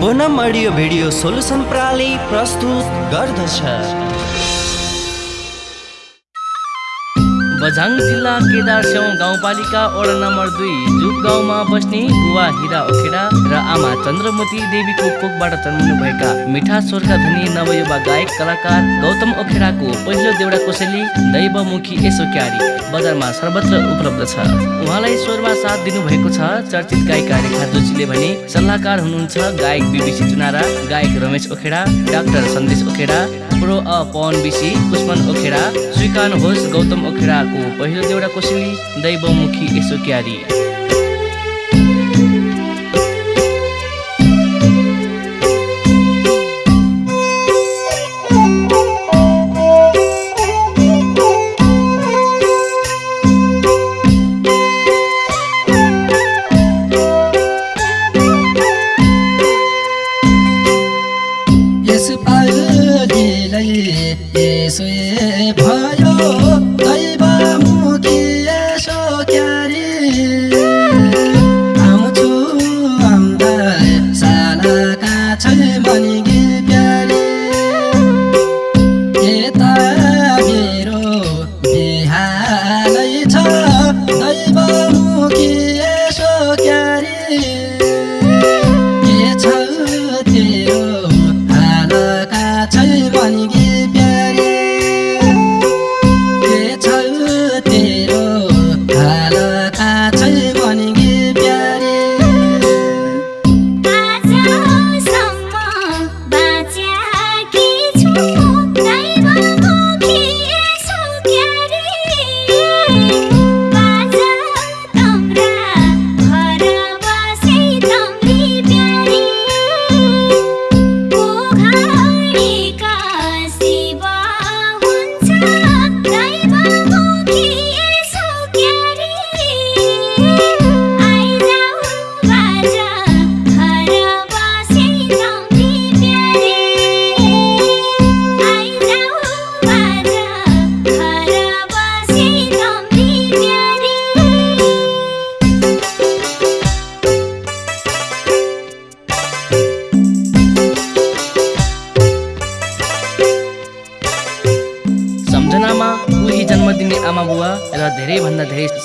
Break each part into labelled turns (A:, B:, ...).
A: Punam audio video solution प्रणाली प्रस्तुत गर्दछ
B: बझाङ जिल्ला केदारस्याउ गाउँपालिका वडा नम्बर दुई जुप गाउँमा बस्ने बुवा हिरा ओखेडा र आमा चन्द्रमती देवीको कोखबाट जन्मिनुभएका मिठा स्वरका धनी नवयुवा गायक कलाकार गौतम ओखेडाको पहिलो देउडा कोसेली दैवमुखी यसो क्यारी बजारमा सर्वत्र उपलब्ध छ। उहाँलाई स्वरमा साथ दिनुभएको छ चर्चित गायिका रेखा जोशीले भने सल्लाहकार हुनुहुन्छ गायक बिबिसी चुनारा गायक रमेश ओखेडा डाक्टर सन्देश ओखेडा प्रो अ पवन बिसी पुष्पन ओखेडा स्वीकार्नुहोस् गौतम ओखेडाको पहिलो देउडा कोसेली दैवमुखी यसो क्यारी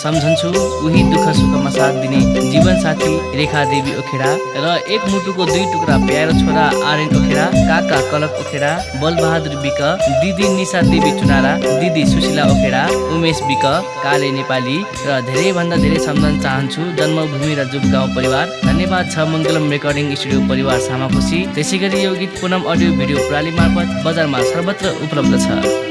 B: सम्झन्छु। उही दुःख सुखमा साथ दिने जीवन साथी रेखा देवी ओखेडा र एक मुटुको दुई टुक्रा प्यारो छोरा आर्यन ओखेडा काका कलक ओखेडा बलबहादुर विक दिदी निशा देवी चुनारा दिदी सुशीला ओखेडा उमेश विक काले नेपाली र धेरैभन्दा धेरै सम्झन चाहन्छु जन्मभूमि र जुप गाउँ परिवार। धन्यवाद छ मङ्गलम रेकर्डिङ स्टुडियो परिवार सामाखुसी। त्यसै गरी यो गीत पुनम अडियो भिडियो प्रणाली मार्फत बजारमा सर्वत्र उपलब्ध छ।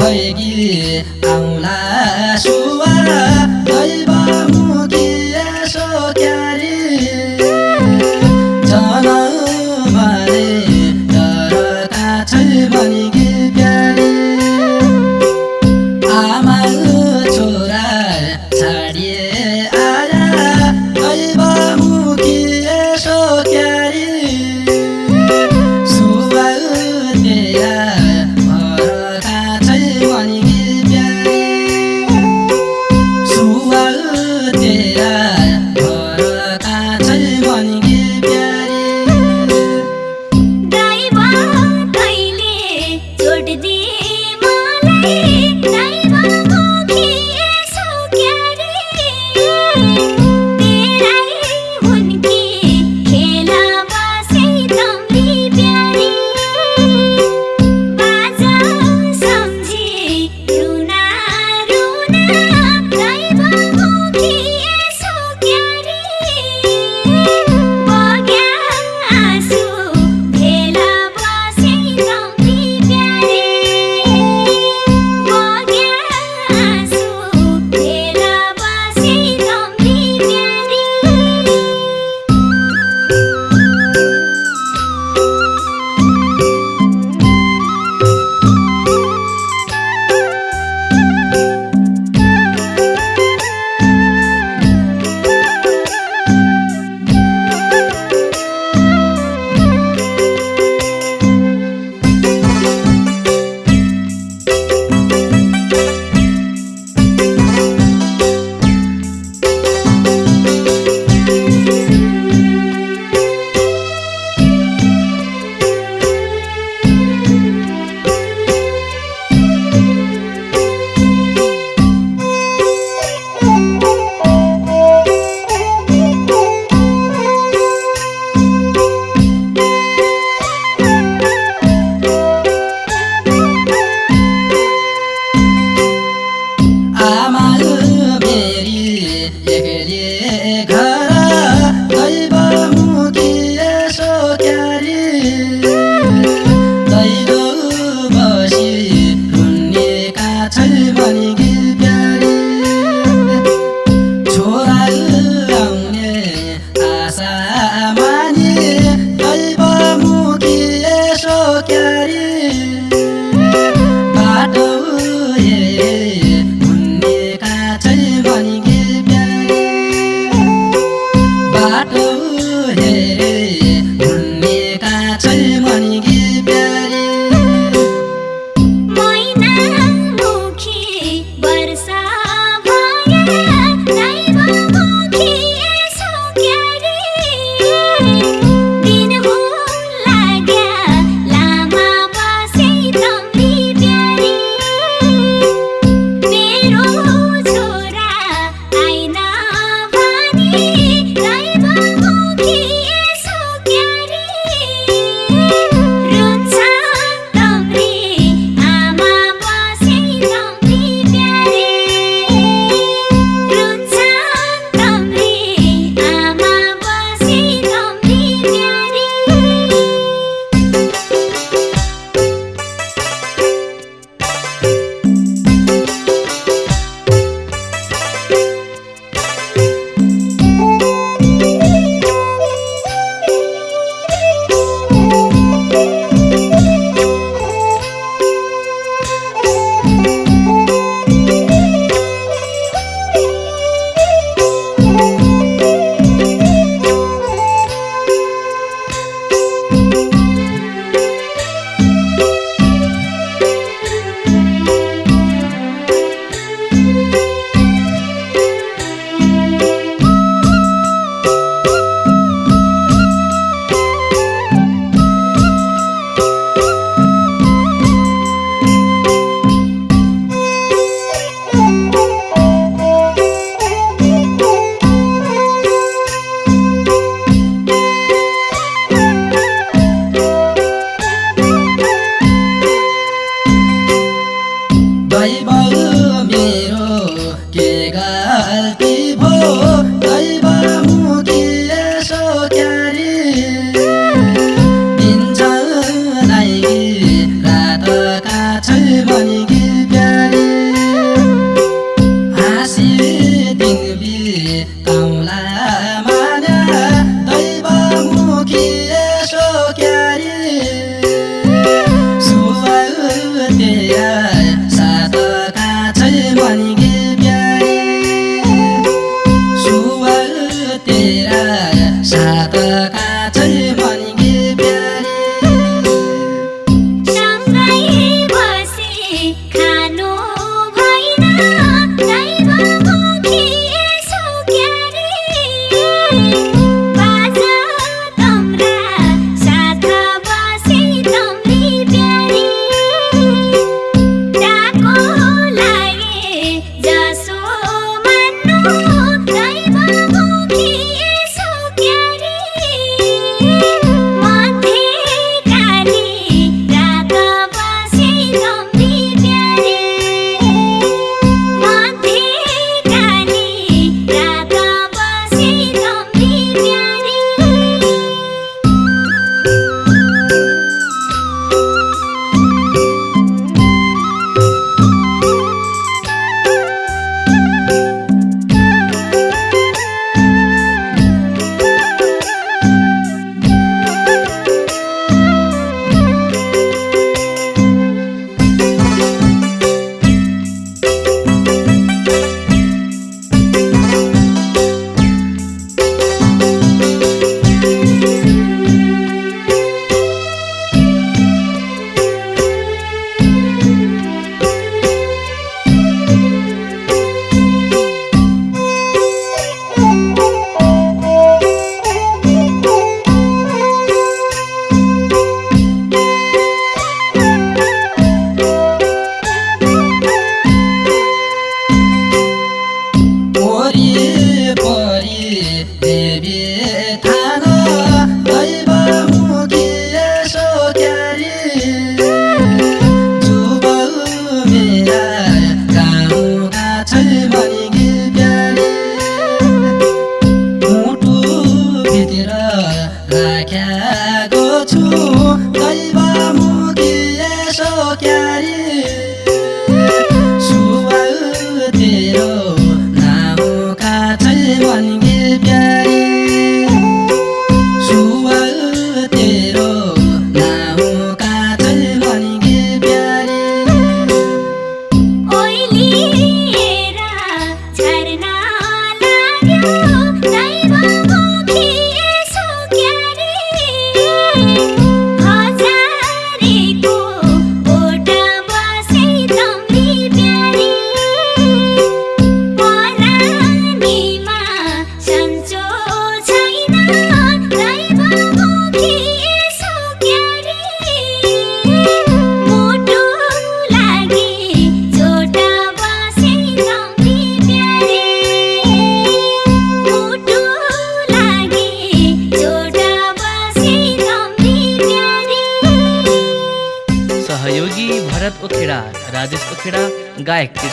C: भएगी आउला सुवा दैवमुखी
B: मेरी एक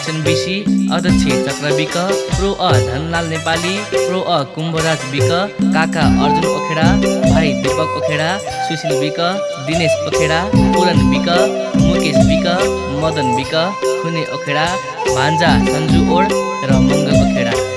B: बिसी अध्यक्ष चक्र विक प्रो अ धनलाल नेपाली प्रो अ कुम्भराज विक काका अर्जुन ओखेडा भाइ Deepak Okheda Sushil week Dinesh Okheda Puran week Mukesh week Madan week खुने ओखेडा भान्जा सन्जु ओड र मङ्गल ओखेडा।